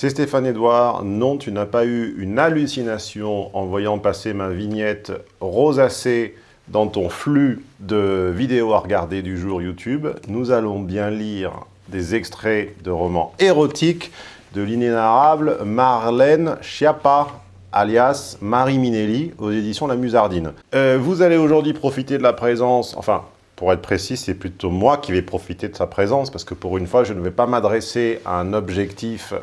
C'est Stéphane Edouard. Non, tu n'as pas eu une hallucination en voyant passer ma vignette rosacée dans ton flux de vidéos à regarder du jour YouTube. Nous allons bien lire des extraits de romans érotiques de l'inénarrable Marlène Schiappa, alias Marie Minelli, aux éditions La Musardine. Euh, vous allez aujourd'hui profiter de la présence, enfin, pour être précis, c'est plutôt moi qui vais profiter de sa présence, parce que pour une fois, je ne vais pas m'adresser à un objectif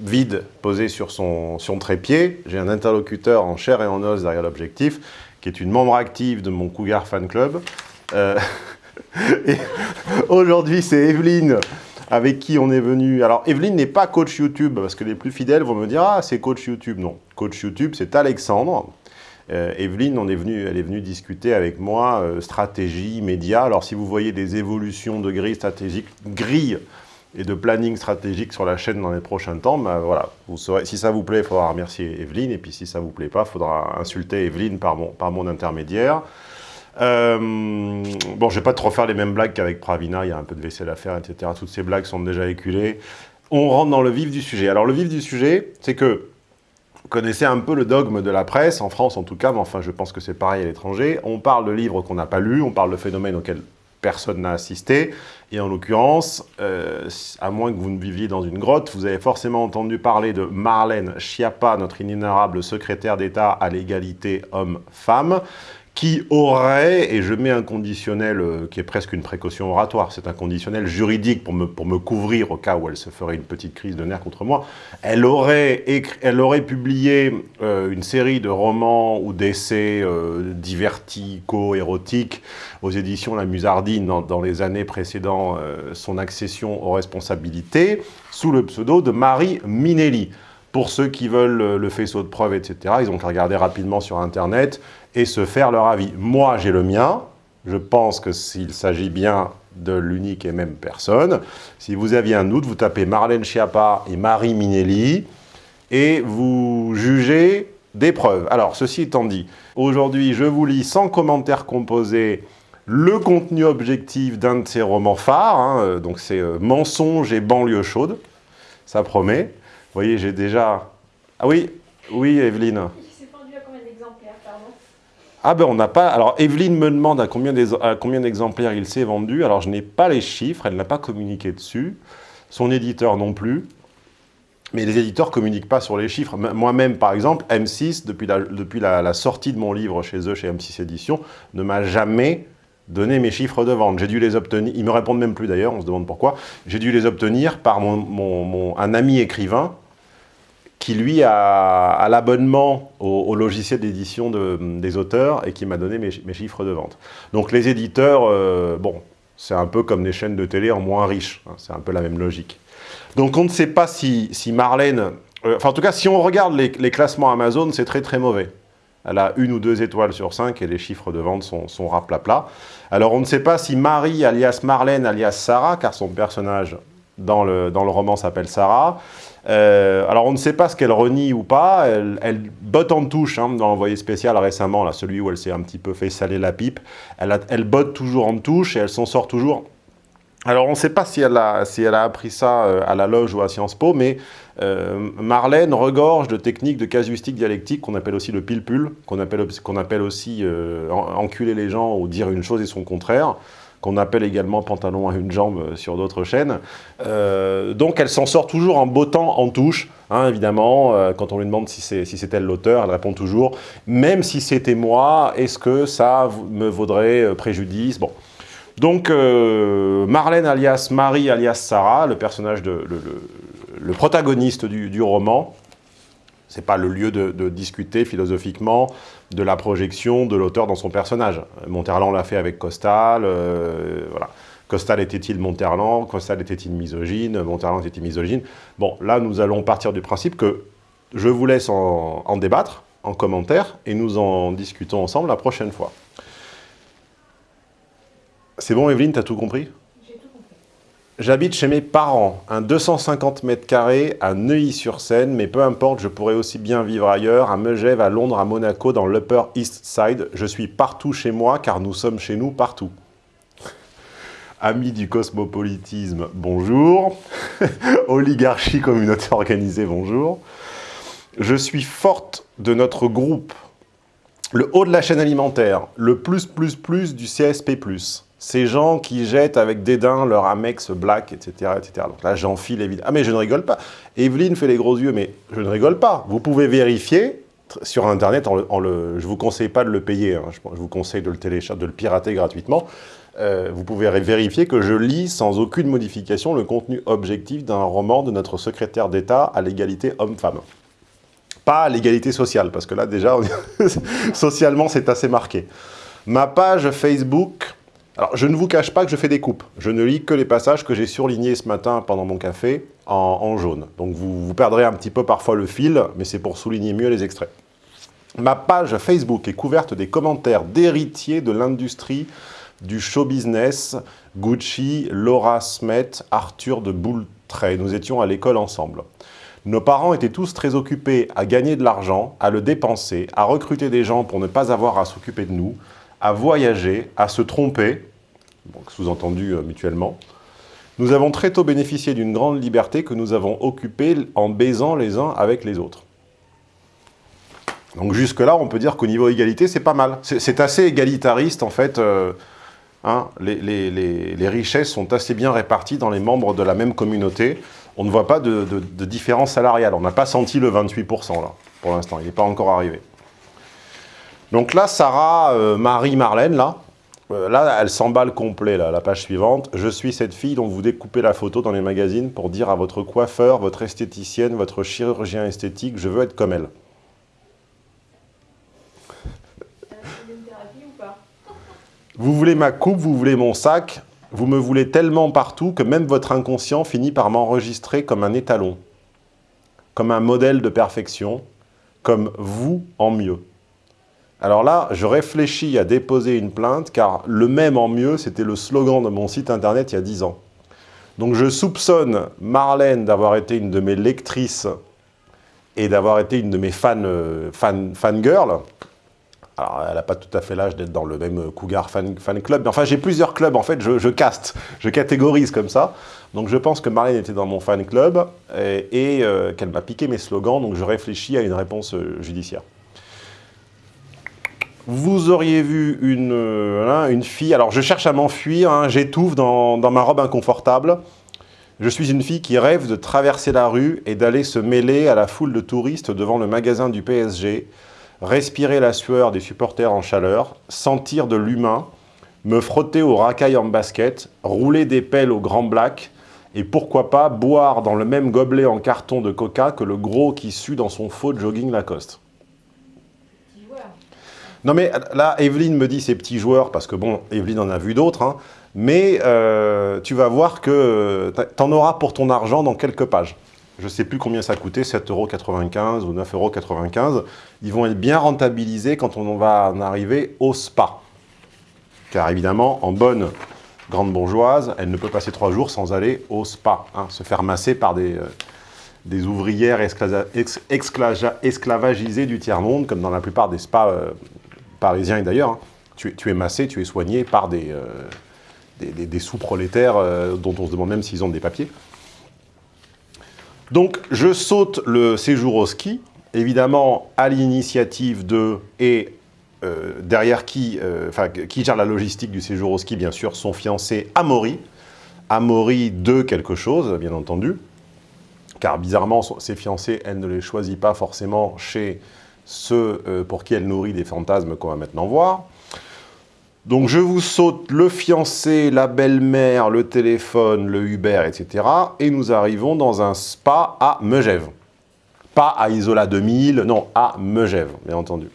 vide posé sur son, son trépied. J'ai un interlocuteur en chair et en os derrière l'objectif, qui est une membre active de mon Cougar Fan Club. Euh, Aujourd'hui, c'est Evelyne avec qui on est venu. Alors, Evelyne n'est pas coach YouTube, parce que les plus fidèles vont me dire « Ah, c'est coach YouTube ». Non, coach YouTube, c'est Alexandre. Euh, Evelyne, on est venu, elle est venue discuter avec moi euh, stratégie, médias. Alors, si vous voyez des évolutions de grilles stratégiques, grilles et de planning stratégique sur la chaîne dans les prochains temps, ben voilà, si ça vous plaît, il faudra remercier Evelyne, et puis si ça vous plaît pas, il faudra insulter Evelyne par mon, par mon intermédiaire. Euh, bon, je vais pas te refaire les mêmes blagues qu'avec Pravina, il y a un peu de vaisselle à faire, etc. Toutes ces blagues sont déjà éculées. On rentre dans le vif du sujet. Alors le vif du sujet, c'est que vous connaissez un peu le dogme de la presse, en France en tout cas, mais enfin je pense que c'est pareil à l'étranger. On parle de livres qu'on n'a pas lus, on parle de phénomènes auxquels personne n'a assisté. Et en l'occurrence, euh, à moins que vous ne viviez dans une grotte, vous avez forcément entendu parler de Marlène Schiappa, notre inénarrable secrétaire d'État à l'égalité homme-femme, qui aurait, et je mets un conditionnel euh, qui est presque une précaution oratoire, c'est un conditionnel juridique pour me, pour me couvrir au cas où elle se ferait une petite crise de nerfs contre moi, elle aurait, elle aurait publié euh, une série de romans ou d'essais euh, divertico-érotiques aux éditions La Musardine dans, les années précédant euh, son accession aux responsabilités, sous le pseudo de Marie Minelli. Pour ceux qui veulent le faisceau de preuves, etc., ils ont qu'à regarder rapidement sur Internet et se faire leur avis. Moi, j'ai le mien. Je pense que s'il s'agit bien de l'unique et même personne, si vous aviez un doute, vous tapez Marlène Schiappa et Marie Minelli et vous jugez des preuves. Alors, ceci étant dit, aujourd'hui, je vous lis sans commentaire composé le contenu objectif d'un de ces romans phares, hein, donc c'est euh, Mensonge et banlieue chaude, ça promet. Vous voyez, j'ai déjà... Ah oui, oui Evelyne Il s'est vendu à combien d'exemplaires, pardon Ah ben on n'a pas... Alors Evelyne me demande à combien d'exemplaires il s'est vendu. Alors je n'ai pas les chiffres, elle n'a pas communiqué dessus. Son éditeur non plus. Mais les éditeurs ne communiquent pas sur les chiffres. Moi-même, par exemple, M6, depuis, la, depuis la, sortie de mon livre chez eux, chez M6 Éditions, ne m'a jamais donné mes chiffres de vente. J'ai dû les obtenir, ils me répondent même plus d'ailleurs, on se demande pourquoi. J'ai dû les obtenir par mon, mon, mon, un ami écrivain qui lui a, l'abonnement au, logiciel d'édition de, des auteurs et qui m'a donné mes, chiffres de vente. Donc les éditeurs, euh, bon, c'est un peu comme des chaînes de télé en moins riches, hein, c'est un peu la même logique. Donc on ne sait pas si, si Marlène, euh, enfin en tout cas si on regarde les, les classements Amazon, c'est très très mauvais. Elle a une ou deux étoiles sur cinq et les chiffres de vente sont, sont raplapla. Alors on ne sait pas si Marie, alias Marlène, alias Sarah, car son personnage dans le, dans le roman s'appelle Sarah, euh, alors on ne sait pas ce qu'elle renie ou pas, elle, botte en touche hein, dans l'envoyé spécial récemment, là, celui où elle s'est un petit peu fait saler la pipe, elle, botte toujours en touche et elle s'en sort toujours. Alors on ne sait pas si elle, a, si elle a appris ça euh, à la loge ou à Sciences Po, mais euh, Marlène regorge de techniques de casuistique dialectique qu'on appelle aussi le pile-pull, qu'on appelle, qu'on appelle aussi enculer les gens ou dire une chose et son contraire qu'on appelle également pantalon à une jambe sur d'autres chaînes. Euh, donc elle s'en sort toujours en bottant en touche, hein, évidemment. Euh, quand on lui demande si c'est elle l'auteur, elle répond toujours « même si c'était moi, est-ce que ça me vaudrait euh, préjudice ?» Bon. Donc euh, Marlène alias Marie alias Sarah, le personnage, de, le, protagoniste du, du roman, ce n'est pas le lieu de, discuter philosophiquement de la projection de l'auteur dans son personnage. Monterland l'a fait avec Costal, euh, voilà. Costal était-il Monterland? Costal était-il misogyne? Monterland était-il misogyne? Bon, là, nous allons partir du principe que je vous laisse en, en débattre, en commentaire, et nous en discutons ensemble la prochaine fois. C'est bon, Evelyne, t'as tout compris? J'habite chez mes parents, un 250 mètres carrés à Neuilly-sur-Seine, mais peu importe, je pourrais aussi bien vivre ailleurs, à Megève, à Londres, à Monaco, dans l'Upper East Side. Je suis partout chez moi, car nous sommes chez nous partout. Amis du cosmopolitisme, bonjour. Oligarchie, communauté organisée, bonjour. Je suis forte de notre groupe, le haut de la chaîne alimentaire, le plus plus plus du CSP+. Ces gens qui jettent avec dédain leur Amex Black, etc. etc. Donc là, j'enfile évidemment. Ah mais je ne rigole pas. Evelyne fait les gros yeux, mais je ne rigole pas. Vous pouvez vérifier sur Internet, je ne vous conseille pas de le payer, hein. je, vous conseille de le télécharger, de le pirater gratuitement. Euh, vous pouvez vérifier que je lis sans aucune modification le contenu objectif d'un roman de notre secrétaire d'État à l'égalité homme-femme. Pas à l'égalité sociale, parce que là déjà, socialement c'est assez marqué. Ma page Facebook, alors je ne vous cache pas que je fais des coupes. Je ne lis que les passages que j'ai surlignés ce matin pendant mon café en, jaune. Donc vous, vous perdrez un petit peu parfois le fil, mais c'est pour souligner mieux les extraits. Ma page Facebook est couverte des commentaires d'héritiers de l'industrie du show business, Gucci, Laura Smet, Arthur de Boultray. Nous étions à l'école ensemble. Nos parents étaient tous très occupés à gagner de l'argent, à le dépenser, à recruter des gens pour ne pas avoir à s'occuper de nous, à voyager, à se tromper, sous-entendu euh, mutuellement. Nous avons très tôt bénéficié d'une grande liberté que nous avons occupée en baisant les uns avec les autres. Donc jusque-là, on peut dire qu'au niveau égalité, c'est pas mal. C'est assez égalitariste, en fait, euh, Hein, les, richesses sont assez bien réparties dans les membres de la même communauté. On ne voit pas de, différence salariale. On n'a pas senti le 28% là, pour l'instant. Il n'est pas encore arrivé. Donc là, Sarah, euh, Marie, Marlène, là, euh, là, elle s'emballe complet, la page suivante. Je suis cette fille dont vous découpez la photo dans les magazines pour dire à votre coiffeur, votre esthéticienne, votre chirurgien esthétique, je veux être comme elle. Vous voulez ma coupe, vous voulez mon sac, vous me voulez tellement partout que même votre inconscient finit par m'enregistrer comme un étalon, comme un modèle de perfection, comme vous en mieux. Alors là, je réfléchis à déposer une plainte, car le même en mieux, c'était le slogan de mon site internet il y a 10 ans. Donc je soupçonne Marlène d'avoir été une de mes lectrices et d'avoir été une de mes fans, euh, fan, fangirls, alors, elle n'a pas tout à fait l'âge d'être dans le même Cougar fan, club, mais enfin, j'ai plusieurs clubs, en fait, je, caste, je catégorise comme ça. Donc, je pense que Marlène était dans mon fan club et, euh, qu'elle m'a piqué mes slogans, donc je réfléchis à une réponse euh, judiciaire. Vous auriez vu une, euh, une fille, alors je cherche à m'enfuir, hein, j'étouffe dans, dans ma robe inconfortable. Je suis une fille qui rêve de traverser la rue et d'aller se mêler à la foule de touristes devant le magasin du PSG, respirer la sueur des supporters en chaleur, sentir de l'humain, me frotter aux racailles en basket, rouler des pelles au grand black, et pourquoi pas boire dans le même gobelet en carton de coca que le gros qui sue dans son faux jogging Lacoste. Non mais là, Evelyne me dit ces petits joueurs, parce que bon, Evelyne en a vu d'autres, hein, mais euh, tu vas voir que tu en auras pour ton argent dans quelques pages. Je ne sais plus combien ça coûtait, 7,95€ ou 9,95€, ils vont être bien rentabilisés quand on va en arriver au spa. Car évidemment, en bonne grande bourgeoise, elle ne peut passer trois jours sans aller au spa, hein, se faire masser par des, euh, des ouvrières esclavagisées du tiers-monde, comme dans la plupart des spas euh, parisiens et d'ailleurs. Tu, es massé, tu es soigné par des, euh, sous-prolétaires dont on se demande même s'ils ont des papiers. Donc, je saute le séjour au ski, évidemment à l'initiative de, et euh, derrière qui, euh, enfin, qui gère la logistique du séjour au ski, bien sûr, son fiancé Amaury. Amaury de quelque chose, bien entendu, car bizarrement, ses fiancés, elle ne les choisit pas forcément chez ceux euh, pour qui elle nourrit des fantasmes qu'on va maintenant voir. Donc je vous saute le fiancé, la belle-mère, le téléphone, le Uber, etc. Et nous arrivons dans un spa à Megève. Pas à Isola 2000, non, à Megève, bien entendu.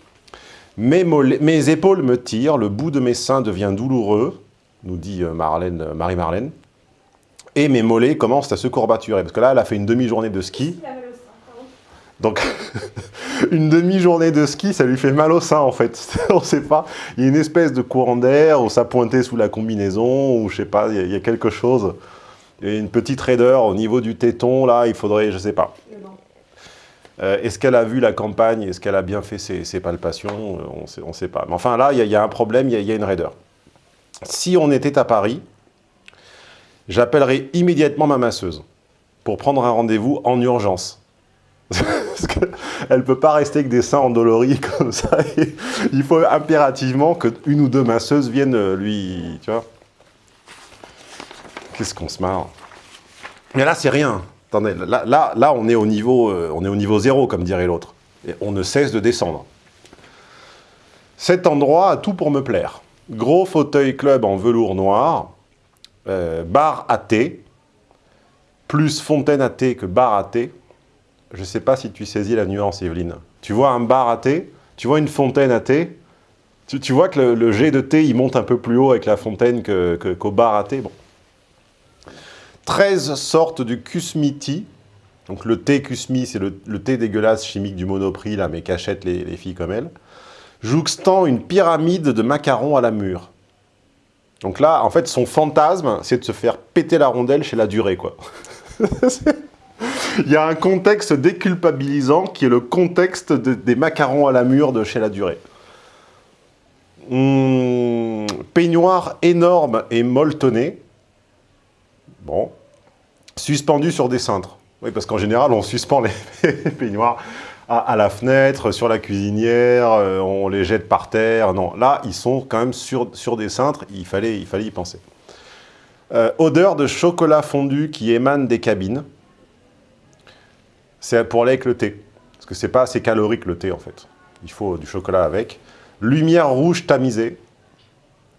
Mes, mes, épaules me tirent, le bout de mes seins devient douloureux, nous dit euh, euh, Marie-Marlène, et mes mollets commencent à se courbaturer, parce que là, elle a fait une demi-journée de ski. Donc, une demi-journée de ski, ça lui fait mal au sein, en fait. On ne sait pas. Il y a une espèce de courant d'air, ou ça pointait sous la combinaison, ou je sais pas, il y, a, quelque chose. Il y a une petite raideur au niveau du téton, là, il faudrait, je ne sais pas. Euh, Est-ce qu'elle a vu la campagne? Est-ce qu'elle a bien fait ses, palpations? On ne sait pas. Mais enfin, là, il y, a un problème, il y, a une raideur. Si on était à Paris, j'appellerai immédiatement ma masseuse pour prendre un rendez-vous en urgence. Parce qu'elle ne peut pas rester avec des seins endoloris comme ça. il faut impérativement qu'une ou deux masseuses viennent lui... Tu vois Qu'est-ce qu'on se marre Mais là, c'est rien. Attendez, là, on, est au niveau, euh, on est au niveau zéro, comme dirait l'autre. On ne cesse de descendre. Cet endroit a tout pour me plaire. Gros fauteuil club en velours noir, euh, bar à thé, plus fontaine à thé que bar à thé. Je ne sais pas si tu saisis la nuance, Evelyne. Tu vois un bar à thé, tu vois une fontaine à thé, tu, vois que le, jet de thé, il monte un peu plus haut avec la fontaine qu'au bar à thé. Bon. 13 sortes du kusmiti. Donc le thé kusmi, c'est le, thé dégueulasse chimique du monoprix, là, mais qu'achètent les, les filles comme elle. Jouxtant une pyramide de macarons à la mûre. Donc là, en fait, son fantasme, c'est de se faire péter la rondelle chez la durée, quoi. Il y a un contexte déculpabilisant qui est le contexte des macarons à la mûre de chez la durée. Hum, peignoir énorme et molletonné. Bon. Suspendu sur des cintres. Oui, parce qu'en général, on suspend les peignoirs à, la fenêtre, sur la cuisinière, euh, on les jette par terre. Non, là, ils sont quand même sur, des cintres, il fallait, il fallait y penser. Euh, odeur de chocolat fondu qui émane des cabines. C'est pour aller avec le thé. Parce que c'est pas assez calorique le thé, en fait. Il faut du chocolat avec. Lumière rouge tamisée.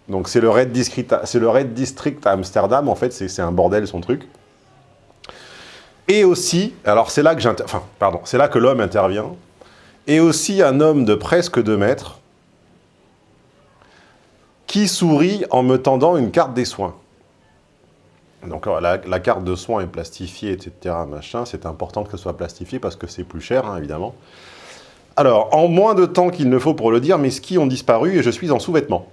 Donc c'est le, Red District, le Red District à Amsterdam, en fait, c'est un bordel son truc. Et aussi, alors c'est là que enfin, pardon, c'est là que l'homme intervient, et aussi un homme de presque 2 mètres qui sourit en me tendant une carte des soins. Donc la, la carte de soins est plastifiée, etc. Machin, c'est important que ce soit plastifié parce que c'est plus cher, hein, évidemment. Alors, en moins de temps qu'il ne faut pour le dire, mes skis ont disparu et je suis en sous-vêtements.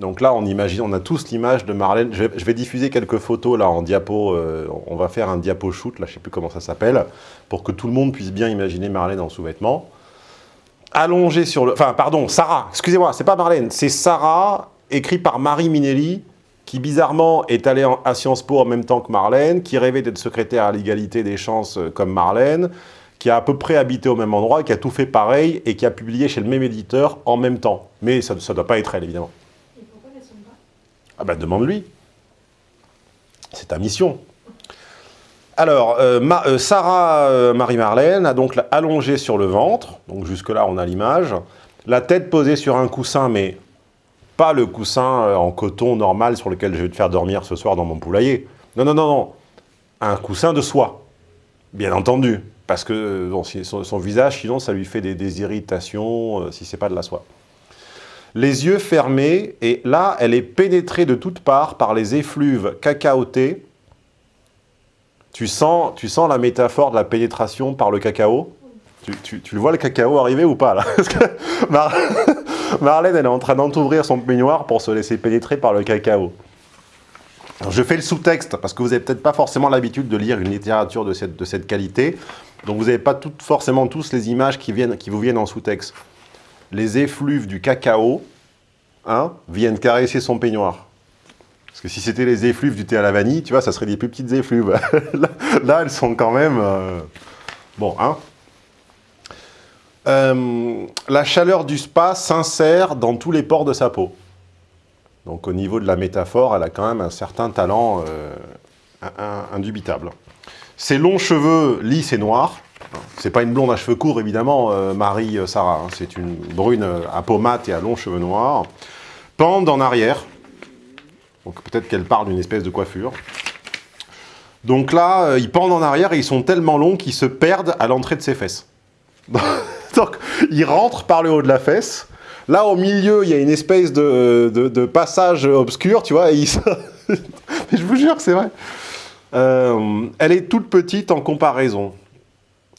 Donc là, on imagine, on a tous l'image de Marlène. Je vais, diffuser quelques photos là en diapo. Euh, on va faire un diapo shoot, là, je ne sais plus comment ça s'appelle, pour que tout le monde puisse bien imaginer Marlène en sous-vêtements. Allongée sur le... Enfin, pardon, Sarah, excusez-moi, c'est pas Marlène, c'est Sarah, écrit par Marie Minelli, qui bizarrement est allée à Sciences Po en même temps que Marlène, qui rêvait d'être secrétaire à l'égalité des chances euh, comme Marlène, qui a à peu près habité au même endroit, qui a tout fait pareil et qui a publié chez le même éditeur en même temps. Mais ça ne doit pas être elle, évidemment. Ah ben demande-lui. C'est ta mission. Alors, euh, euh, Sarah euh, Marie-Marlène a donc allongé sur le ventre, donc jusque-là on a l'image, la tête posée sur un coussin, mais pas le coussin en coton normal sur lequel je vais te faire dormir ce soir dans mon poulailler. Non, non, non, non. Un coussin de soie, bien entendu, parce que son, visage, sinon ça lui fait des, irritations si c'est pas de la soie les yeux fermés, et là, elle est pénétrée de toutes parts par les effluves cacaotés. Tu sens, tu sens la métaphore de la pénétration par le cacao? Tu, le vois le cacao arriver ou pas là Marlène, elle est en train d'entouvrir son peignoir pour se laisser pénétrer par le cacao. je fais le sous-texte, parce que vous n'avez peut-être pas forcément l'habitude de lire une littérature de cette, de cette qualité, donc vous n'avez pas forcément tous les images qui, viennent, qui vous viennent en sous-texte les effluves du cacao hein, viennent caresser son peignoir. Parce que si c'était les effluves du thé à la vanille, tu vois, ça serait des plus petites effluves. là, elles sont quand même... Euh, bon, hein euh, La chaleur du spa s'insère dans tous les pores de sa peau. Donc au niveau de la métaphore, elle a quand même un certain talent euh, indubitable. Ses longs cheveux lisses et noirs, c'est pas une blonde à cheveux courts, évidemment, euh, Marie Sarah. Hein. C'est une brune à peau mate et à longs cheveux noirs. Pendent en arrière. Donc peut-être qu'elle parle d'une espèce de coiffure. Donc là, ils pendent en arrière et ils sont tellement longs qu'ils se perdent à l'entrée de ses fesses. Donc, ils rentrent par le haut de la fesse. Là, au milieu, il y a une espèce de, passage obscur, tu vois, et je vous jure que c'est vrai. elle est toute petite en comparaison.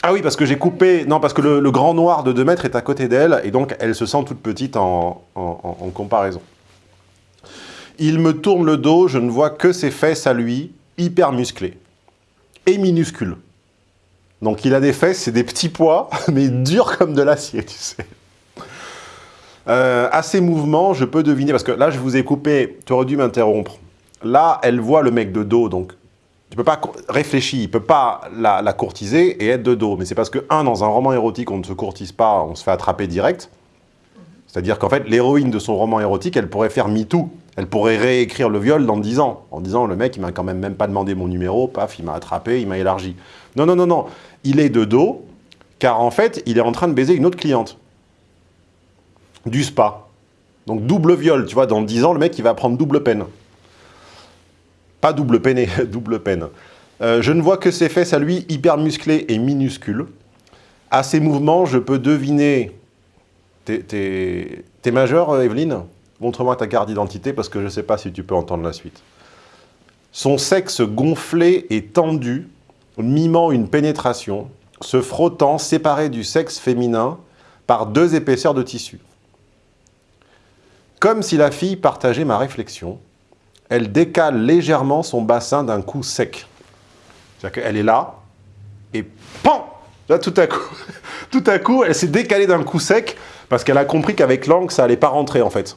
Ah oui, parce que j'ai coupé... Non, parce que le, grand noir de 2 mètres est à côté d'elle, et donc elle se sent toute petite en, comparaison. Il me tourne le dos, je ne vois que ses fesses à lui, hyper musclées. Et minuscules. Donc il a des fesses, c'est des petits pois, mais durs comme de l'acier, tu sais. Euh, à ces mouvements, je peux deviner, parce que là je vous ai coupé, tu aurais dû m'interrompre. Là, elle voit le mec de dos, donc tu peux pas réfléchir, il peut pas la, la courtiser et être de dos. Mais c'est parce que, un, dans un roman érotique, on ne se courtise pas, on se fait attraper direct. C'est-à-dire qu'en fait, l'héroïne de son roman érotique, elle pourrait faire MeToo. Elle pourrait réécrire le viol dans 10 ans, en disant, le mec, il m'a quand même même pas demandé mon numéro, paf, il m'a attrapé, il m'a élargi. Non, non, non, non. Il est de dos, car en fait, il est en train de baiser une autre cliente. Du spa. Donc double viol, tu vois, dans 10 ans, le mec, il va prendre double peine. Pas double peine, double peine. Euh, je ne vois que ses fesses à lui, hyper musclées et minuscules. À ses mouvements, je peux deviner... T'es majeur, euh, Evelyne? Montre-moi ta carte d'identité, parce que je ne sais pas si tu peux entendre la suite. Son sexe gonflé et tendu, mimant une pénétration, se frottant, séparé du sexe féminin, par deux épaisseurs de tissu. Comme si la fille partageait ma réflexion, elle décale légèrement son bassin d'un coup sec. C'est-à-dire qu'elle est là, et PAN Là, tout à coup, tout à coup elle s'est décalée d'un coup sec, parce qu'elle a compris qu'avec l'angle, ça allait pas rentrer, en fait.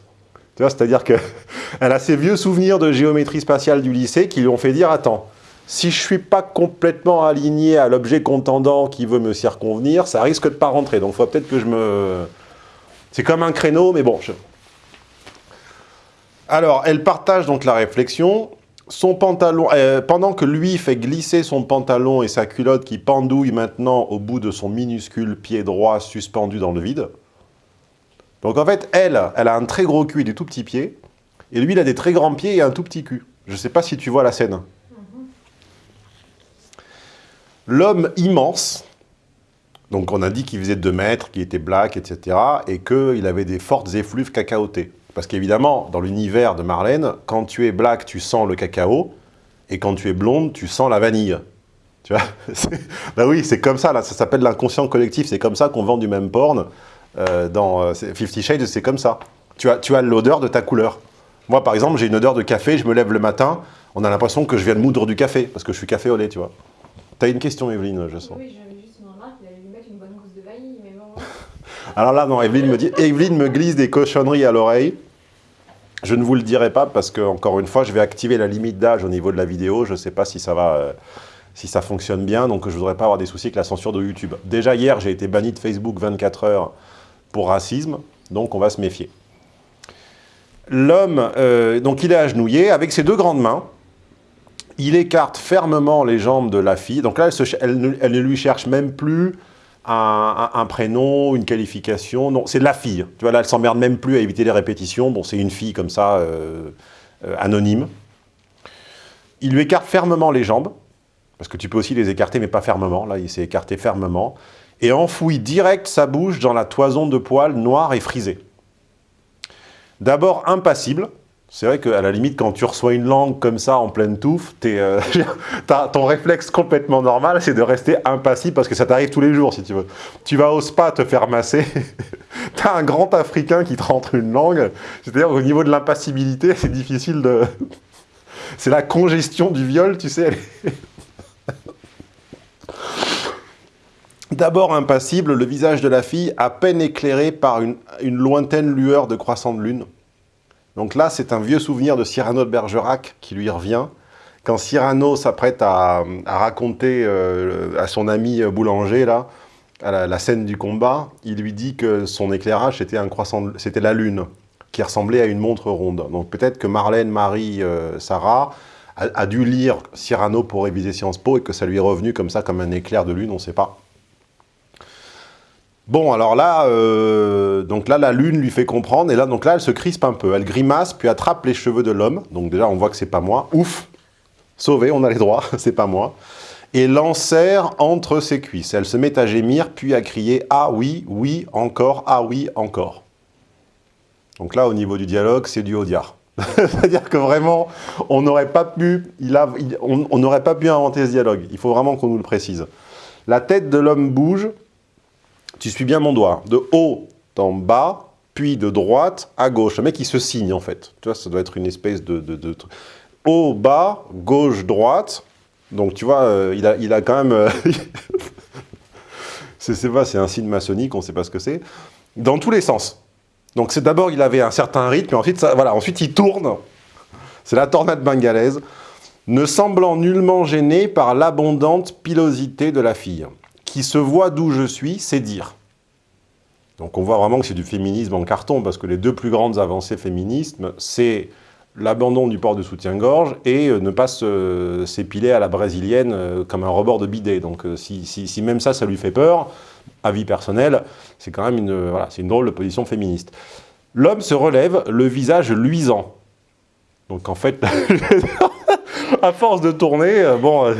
Tu vois, c'est-à-dire qu'elle a ses vieux souvenirs de géométrie spatiale du lycée qui lui ont fait dire « Attends, si je suis pas complètement aligné à l'objet contendant qui veut me circonvenir, ça risque de pas rentrer. Donc, il faut peut-être que je me... C'est comme un créneau, mais bon. Alors, elle partage donc la réflexion. Son pantalon, euh, pendant que lui fait glisser son pantalon et sa culotte qui pendouille maintenant au bout de son minuscule pied droit suspendu dans le vide. Donc en fait, elle, elle a un très gros cul et des tout petits pieds. Et lui, il a des très grands pieds et un tout petit cul. Je ne sais pas si tu vois la scène. L'homme immense, donc on a dit qu'il faisait 2 mètres, qu'il était black, etc. Et qu'il avait des fortes effluves cacaotées. Parce qu'évidemment, dans l'univers de Marlène, quand tu es black, tu sens le cacao, et quand tu es blonde, tu sens la vanille. Tu vois Ben oui, c'est comme ça, ça s'appelle l'inconscient collectif, c'est comme ça qu'on vend du même porn. Euh, dans euh, Fifty Shades, c'est comme ça. Tu as, tu as l'odeur de ta couleur. Moi, par exemple, j'ai une odeur de café, je me lève le matin, on a l'impression que je viens de moudre du café, parce que je suis café au lait, tu vois. T'as une question, Evelyne, je sens. Oui, j'avais juste une remarque, il allait lui mettre une bonne gousse de vanille, mais bon... Alors là, non, Evelyne me dit, Evelyne me glisse des cochonneries à l'oreille. Je ne vous le dirai pas parce que, encore une fois, je vais activer la limite d'âge au niveau de la vidéo. Je ne sais pas si ça va, euh, si ça fonctionne bien, donc je ne voudrais pas avoir des soucis avec la censure de YouTube. Déjà hier, j'ai été banni de Facebook 24 heures pour racisme, donc on va se méfier. L'homme, euh, donc il est agenouillé avec ses deux grandes mains. Il écarte fermement les jambes de la fille. Donc là, elle, ne lui cherche même plus un, prénom, une qualification. Non, c'est la fille. Tu vois, là, elle s'emmerde même plus à éviter les répétitions. Bon, c'est une fille comme ça, euh, euh, anonyme. Il lui écarte fermement les jambes, parce que tu peux aussi les écarter, mais pas fermement. Là, il s'est écarté fermement. Et enfouit direct sa bouche dans la toison de poils noire et frisée. D'abord impassible, c'est vrai qu'à la limite, quand tu reçois une langue comme ça, en pleine touffe, euh, ton réflexe complètement normal, c'est de rester impassible parce que ça t'arrive tous les jours, si tu veux. Tu vas au spa te faire masser, tu as un grand Africain qui te rentre une langue, c'est-à-dire au niveau de l'impassibilité, c'est difficile de... c'est la congestion du viol, tu sais. D'abord impassible, le visage de la fille à peine éclairé par une, lointaine lueur de croissant de lune. Donc là, c'est un vieux souvenir de Cyrano de Bergerac qui lui revient. Quand Cyrano s'apprête à, raconter euh, à son ami boulanger, la, scène du combat, il lui dit que son éclairage, c'était c'était la lune, qui ressemblait à une montre ronde. Donc peut-être que Marlène, Marie, euh, Sarah a, a, dû lire Cyrano pour réviser Sciences Po et que ça lui est revenu comme ça, comme un éclair de lune, on ne sait pas. Bon, alors là, euh, donc là, la lune lui fait comprendre, et là, donc là, elle se crispe un peu. Elle grimace, puis attrape les cheveux de l'homme. Donc déjà, on voit que c'est pas moi. Ouf Sauvé, on a les droits, c'est pas moi. Et l'enserre entre ses cuisses. Elle se met à gémir, puis à crier « Ah oui, oui, encore, ah oui, encore ». Donc là, au niveau du dialogue, c'est du Audiard. C'est-à-dire que vraiment, on n'aurait pas pu, on n'aurait pas pu inventer ce dialogue. Il faut vraiment qu'on nous le précise. La tête de l'homme bouge, tu suis bien mon doigt, de haut en bas, puis de droite à gauche. Le mec, il se signe, en fait. Tu vois, ça doit être une espèce de... Haut, bas, gauche, droite. Donc, tu vois, euh, il, a, quand même... Euh, c'est c'est un signe maçonnique, on ne sait pas ce que c'est. Dans tous les sens. Donc, c'est d'abord, il avait un certain rythme, et ensuite, ça, voilà, ensuite il tourne. C'est la tornade bengalaise, ne semblant nullement gênée par l'abondante pilosité de la fille, qui se voit d'où je suis, c'est dire. Donc on voit vraiment que c'est du féminisme en carton, parce que les deux plus grandes avancées féminisme, c'est l'abandon du port de soutien-gorge et euh, ne pas s'épiler à la brésilienne euh, comme un rebord de bidet. Donc euh, si, même ça, ça lui fait peur, avis personnel, c'est quand même une, voilà, une drôle de position féministe. L'homme se relève, le visage luisant. Donc en fait, à force de tourner, bon,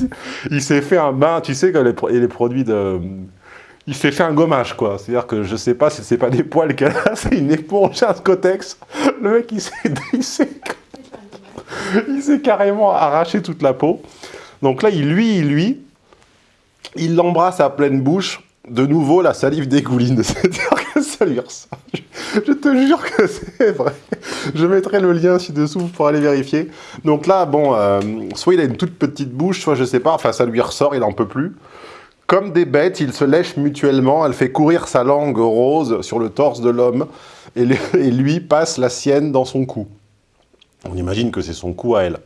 il, s'est fait un bain, tu sais, que les, produits de il s'est fait un gommage, quoi. C'est-à-dire que je sais pas si c'est pas des poils qu'elle a, c'est une éponge, un scotex. Le mec. Il s'est carrément arraché toute la peau. Donc là, il lui, il lui, il l'embrasse à pleine bouche. De nouveau, la salive dégouline. C'est-à-dire que ça lui ressort. Je te jure que c'est vrai. Je mettrai le lien ci-dessous pour aller vérifier. Donc là, bon, euh, soit il a une toute petite bouche, soit je sais pas, enfin ça lui ressort, il en peut plus. Comme des bêtes, ils se lèchent mutuellement, elle fait courir sa langue rose sur le torse de l'homme, et, lui passe la sienne dans son cou. On imagine que c'est son cou à elle.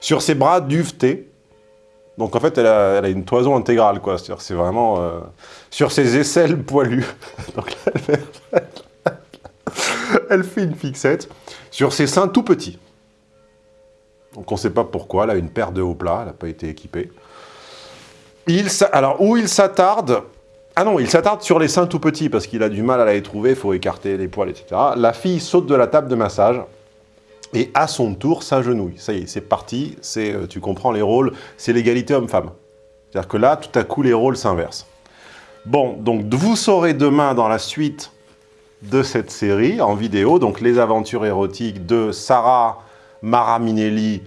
Sur ses bras duvetés, donc en fait elle a, une toison intégrale, quoi. C'est vraiment... Euh, sur ses aisselles poilues, donc elle fait, elle fait une fixette. Sur ses seins tout petits. Donc on ne sait pas pourquoi, elle a une paire de hauts plats, elle n'a pas été équipée. Il, alors, où il s'attarde? Ah non, il s'attarde sur les seins tout petits parce qu'il a du mal à les trouver, il faut écarter les poils, etc. La fille saute de la table de massage et à son tour s'agenouille. Ça y est, c'est parti, c'est, euh, tu comprends les rôles, c'est l'égalité homme-femme. C'est-à-dire que là, tout à coup, les rôles s'inversent. Bon, donc vous saurez demain dans la suite de cette série en vidéo, donc les aventures érotiques de Sarah Mara Minelli,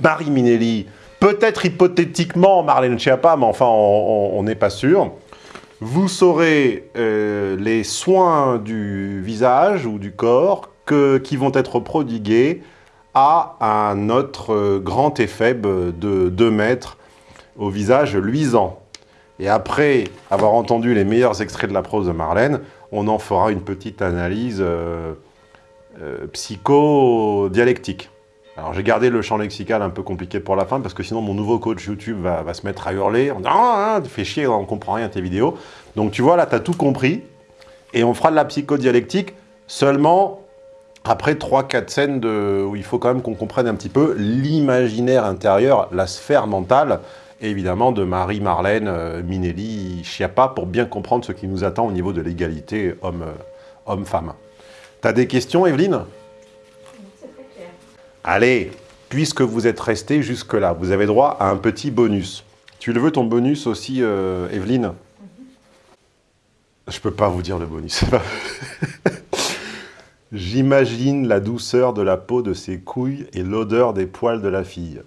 Marie Minelli, Peut-être hypothétiquement Marlène Schiappa, mais enfin, on n'est pas sûr. Vous saurez euh, les soins du visage ou du corps qui vont être prodigués à un autre euh, grand effet de 2 mètres au visage luisant. Et après avoir entendu les meilleurs extraits de la prose de Marlène, on en fera une petite analyse euh, psycho-dialectique. Alors j'ai gardé le champ lexical un peu compliqué pour la fin, parce que sinon mon nouveau coach YouTube va, se mettre à hurler, en disant ah, ah, tu fais chier, on comprend rien tes vidéos ». Donc tu vois, là, tu as tout compris, et on fera de la psychodialectique seulement après 3-4 scènes de, où il faut quand même qu'on comprenne un petit peu l'imaginaire intérieur, la sphère mentale, évidemment de Marie-Marlène euh, Minelli-Chiappa, pour bien comprendre ce qui nous attend au niveau de l'égalité homme-femme. T'as des questions, Evelyne? Allez, puisque vous êtes resté jusque-là, vous avez droit à un petit bonus. Tu le veux ton bonus aussi, euh, Evelyne? Je peux pas vous dire le bonus. J'imagine la douceur de la peau de ses couilles et l'odeur des poils de la fille.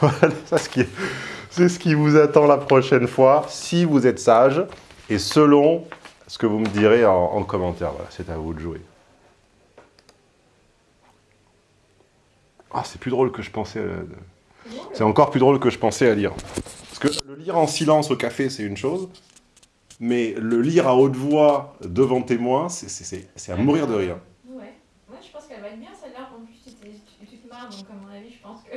c'est ce, qui vous attend la prochaine fois, si vous êtes sage, et selon ce que vous me direz en, en commentaire. Voilà, c'est à vous de jouer. Ah, c'est plus drôle que je pensais. C'est encore plus drôle que je pensais à lire. Parce que le lire en silence au café, c'est une chose, mais le lire à haute voix devant témoin, c'est à mourir de rire. Ouais. Moi, je pense qu'elle va être bien celle-là. En plus, tu, te marres, donc à mon avis, je pense que...